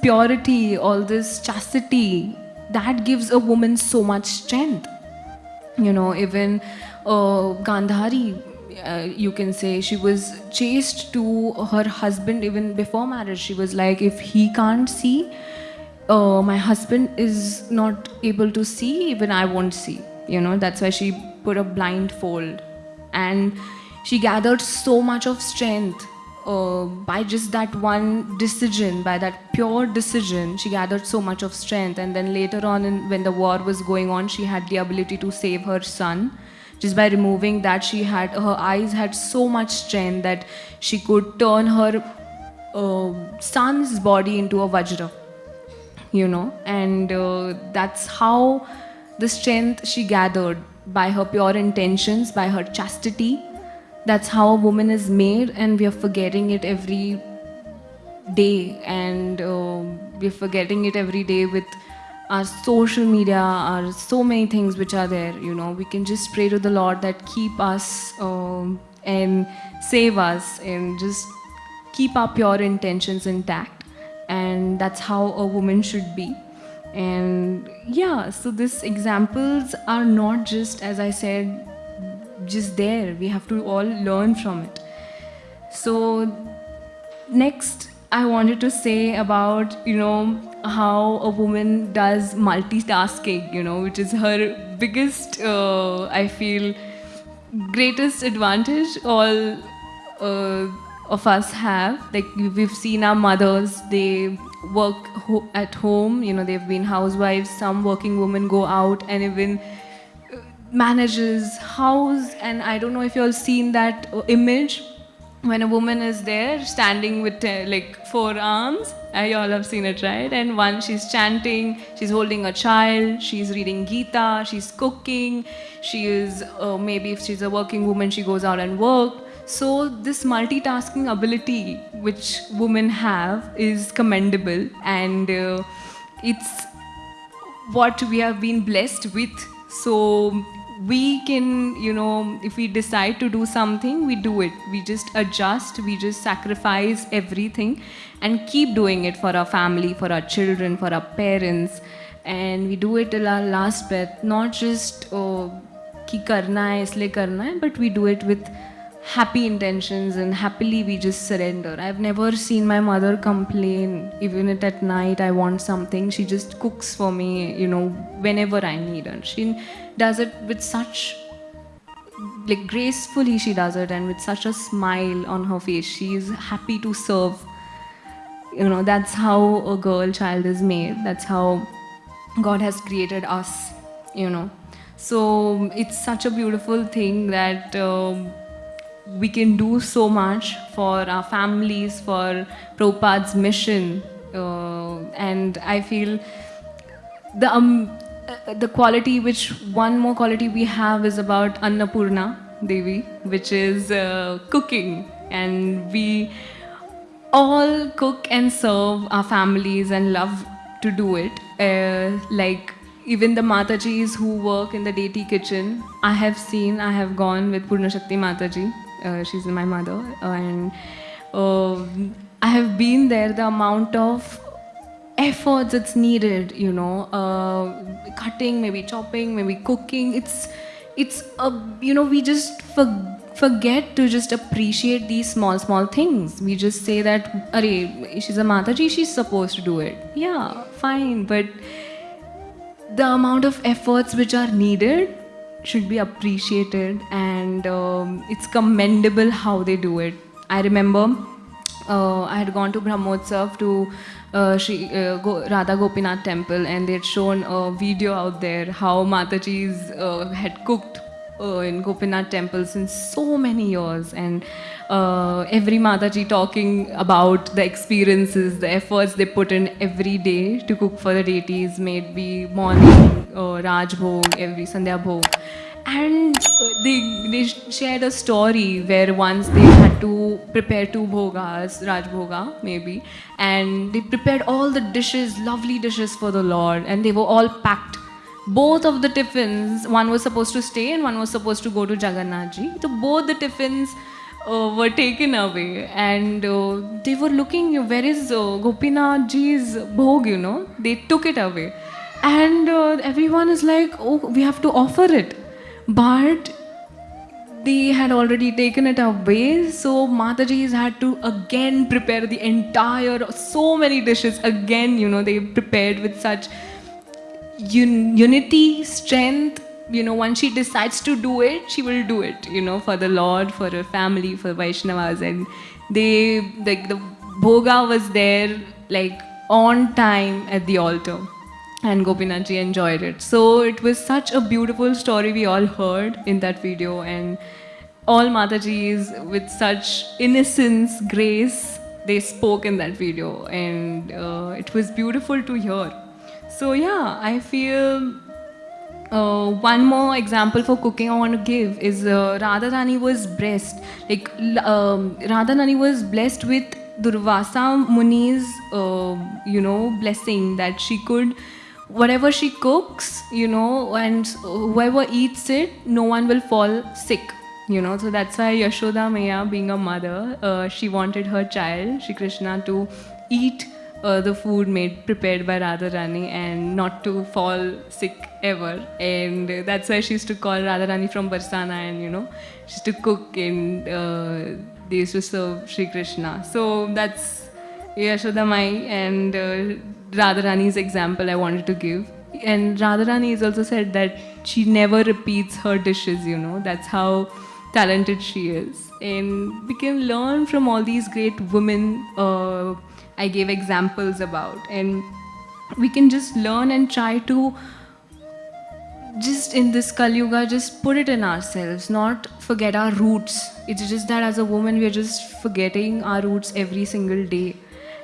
purity, all this chastity, that gives a woman so much strength. You know, even uh, Gandhari, uh, you can say, she was chaste to her husband even before marriage. She was like, if he can't see, uh, my husband is not able to see, even I won't see. You know, that's why she put a blindfold. And she gathered so much of strength uh, by just that one decision, by that pure decision, she gathered so much of strength. And then later on, in, when the war was going on, she had the ability to save her son. Just by removing that, she had her eyes had so much strength that she could turn her uh, son's body into a vajra. You know, and uh, that's how the strength she gathered by her pure intentions, by her chastity, that's how a woman is made and we are forgetting it every day. And uh, we're forgetting it every day with our social media our so many things which are there you know. We can just pray to the lord that keep us um, and save us and just keep our pure intentions intact. And that's how a woman should be. And yeah so these examples are not just as i said just there. We have to all learn from it. So next, I wanted to say about, you know, how a woman does multitasking, you know, which is her biggest, uh, I feel, greatest advantage all uh, of us have. Like we've seen our mothers, they work ho at home, you know, they've been housewives, some working women go out and even manages house and I don't know if you all seen that image when a woman is there standing with uh, like four arms. I all have seen it right? And one she's chanting she's holding a child she's reading Gita she's cooking she is uh, maybe if she's a working woman she goes out and work. So this multitasking ability which women have is commendable and uh, it's what we have been blessed with. So we can, you know, if we decide to do something, we do it. We just adjust, we just sacrifice everything and keep doing it for our family, for our children, for our parents. And we do it till our last breath, not just, oh, ki karna hai, isliye karna hai, but we do it with happy intentions and happily we just surrender. I've never seen my mother complain, even if at night I want something. She just cooks for me, you know, whenever I need her. She does it with such, like gracefully she does it and with such a smile on her face. She is happy to serve. You know, that's how a girl child is made. That's how God has created us, you know. So it's such a beautiful thing that um, we can do so much for our families, for Prabhupada's mission. Uh, and I feel the, um, uh, the quality which, one more quality we have is about Annapurna Devi, which is uh, cooking. And we all cook and serve our families and love to do it. Uh, like even the Matajis who work in the deity kitchen, I have seen, I have gone with Purna Shakti Mataji she's my mother, and uh, I have been there. The amount of efforts that's needed, you know, uh, cutting, maybe chopping, maybe cooking. It's it's a you know we just for, forget to just appreciate these small small things. We just say that, "Arey, she's a Mataji, she's supposed to do it." Yeah, fine, but the amount of efforts which are needed should be appreciated and um, it's commendable how they do it. I remember uh, I had gone to Brahmotsav to uh, Shri, uh, Go, Radha Gopinath temple and they had shown a video out there how Matajis uh, had cooked uh, in Gopinath temple since so many years and uh, every Mataji talking about the experiences, the efforts they put in every day to cook for the deities, maybe morning, uh, Raj Bhog, every Sandhya Bhog. And they, they shared a story where once they had to prepare two bhogas, Raj Bhoga maybe, and they prepared all the dishes, lovely dishes for the Lord, and they were all packed both of the tiffins, one was supposed to stay and one was supposed to go to Jagannath ji. So both the tiffins uh, were taken away. And uh, they were looking where is uh, Gopinath ji's bhog you know? They took it away. And uh, everyone is like oh we have to offer it. But they had already taken it away. So mataji's had to again prepare the entire so many dishes again you know they prepared with such un- unity strength you know once she decides to do it she will do it you know for the lord for her family for vaishnavas and they like the bhoga was there like on time at the altar and Gopinathji enjoyed it. So it was such a beautiful story we all heard in that video and all Matajis with such innocence, grace, they spoke in that video and uh, it was beautiful to hear. So yeah, I feel uh, one more example for cooking I want to give is uh, Radharani was blessed. Like um, Radharani was blessed with Durvasa Muni's, uh, you know, blessing that she could, whatever she cooks, you know, and whoever eats it, no one will fall sick. You know, so that's why Yashoda Maya, being a mother, uh, she wanted her child, Shri Krishna, to eat uh, the food made prepared by Radharani and not to fall sick ever. And uh, that's why she used to call Radharani from Barsana and you know, she used to cook and uh, they used to serve Sri Krishna. So that's Yashoda Mai and uh, Radharani's example I wanted to give. And Radharani has also said that she never repeats her dishes, you know, that's how talented she is. And we can learn from all these great women uh, I gave examples about. And we can just learn and try to just in this Kali Yuga, just put it in ourselves, not forget our roots. It's just that as a woman, we are just forgetting our roots every single day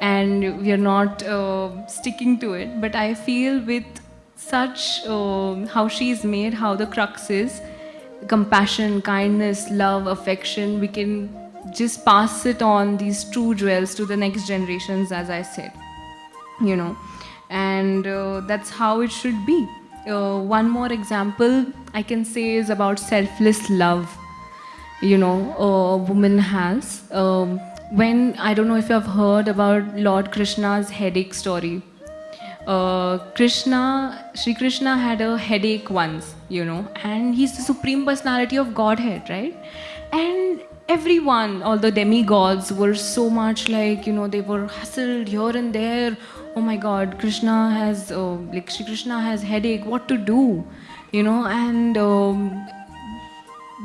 and we are not uh, sticking to it. But I feel with such um how she is made, how the crux is compassion, kindness, love, affection, we can just pass it on these true jewels to the next generations, as I said you know. And uh, that's how it should be. Uh, one more example i can say is about selfless love you know a woman has. Um, when i don't know if you have heard about lord krishna's headache story. Uh, krishna Sri krishna had a headache once you know and he's the supreme personality of godhead right and everyone all the demigods were so much like you know they were hustled here and there. Oh my god krishna has uh, like Shri krishna has headache. What to do? You know and um,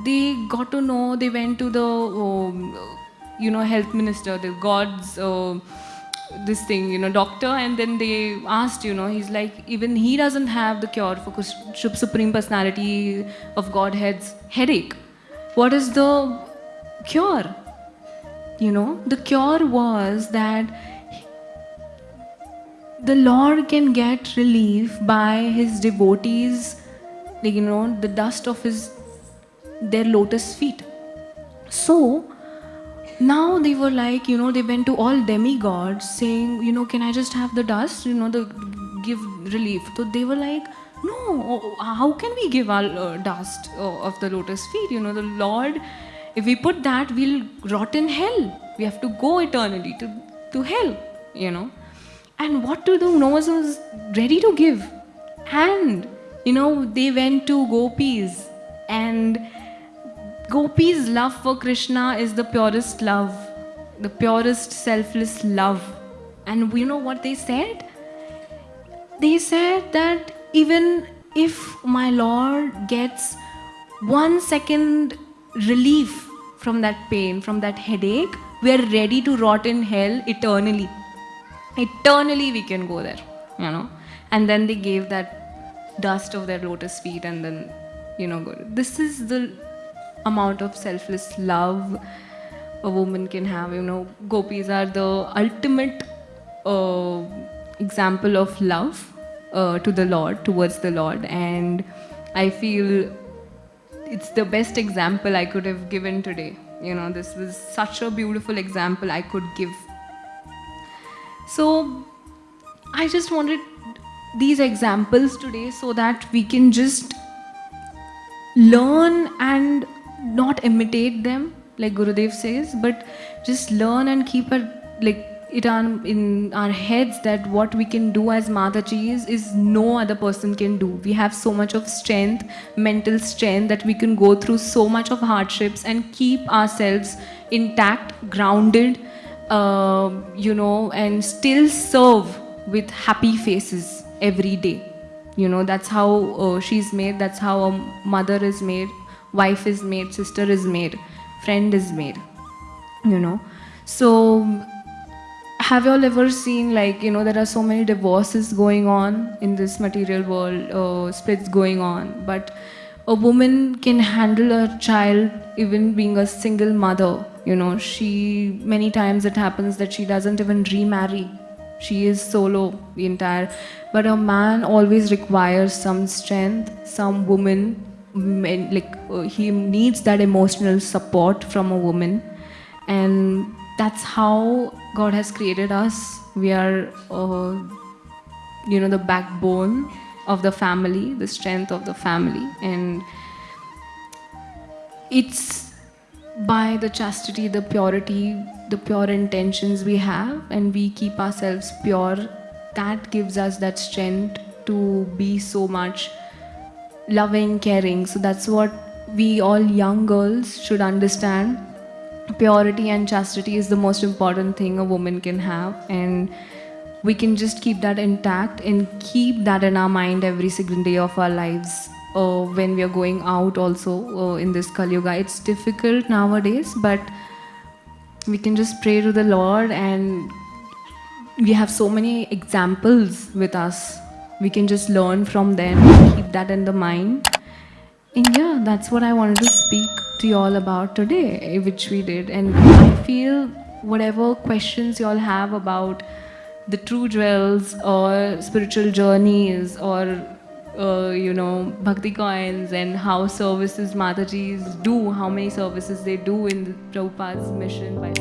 they got to know they went to the um, you know health minister the god's uh, this thing you know doctor. And then they asked you know he's like even he doesn't have the cure for supreme personality of godhead's headache what is the cure you know the cure was that the Lord can get relief by his devotees, you know, the dust of his their lotus feet. So now they were like, you know, they went to all demigods saying, you know, can I just have the dust, you know, the give relief. So they were like, no, how can we give our uh, dust uh, of the lotus feet? You know, the Lord, if we put that, we'll rot in hell. We have to go eternally to, to hell, you know. And what to do Noah was ready to give? And you know they went to gopis. And gopis love for krishna is the purest love the purest selfless love. And you know what they said? They said that even if my lord gets one second relief from that pain from that headache we are ready to rot in hell eternally. Eternally we can go there you know. And then they gave that dust of their lotus feet and then you know go. This is the amount of selfless love a woman can have you know. Gopis are the ultimate uh, example of love uh, to the lord towards the lord. And i feel it's the best example i could have given today. You know this was such a beautiful example i could give. So I just wanted these examples today so that we can just learn and not imitate them, like Gurudev says, but just learn and keep it like it on in our heads that what we can do as Mataji is no other person can do. We have so much of strength, mental strength that we can go through so much of hardships and keep ourselves intact, grounded, uh, you know, and still serve with happy faces every day. You know, that's how uh, she's made, that's how a mother is made, wife is made, sister is made, friend is made, you know. So, have you all ever seen like you know there are so many divorces going on in this material world uh, splits going on but a woman can handle a child even being a single mother you know. She many times it happens that she doesn't even remarry. She is solo the entire but a man always requires some strength some woman like uh, he needs that emotional support from a woman. And that's how God has created us. We are, uh, you know, the backbone of the family, the strength of the family, and it's by the chastity, the purity, the pure intentions we have, and we keep ourselves pure. That gives us that strength to be so much loving, caring. So that's what we all young girls should understand purity and chastity is the most important thing a woman can have and we can just keep that intact and keep that in our mind every single day of our lives uh, when we are going out also uh, in this Kali Yuga. It's difficult nowadays, but we can just pray to the Lord and we have so many examples with us. We can just learn from them, keep that in the mind. And yeah, that's what I wanted to speak to you all about today, which we did. And I feel whatever questions you all have about the true jewels or spiritual journeys or uh, you know bhakti coins and how services Matajis do, how many services they do in the Prabhupada's mission by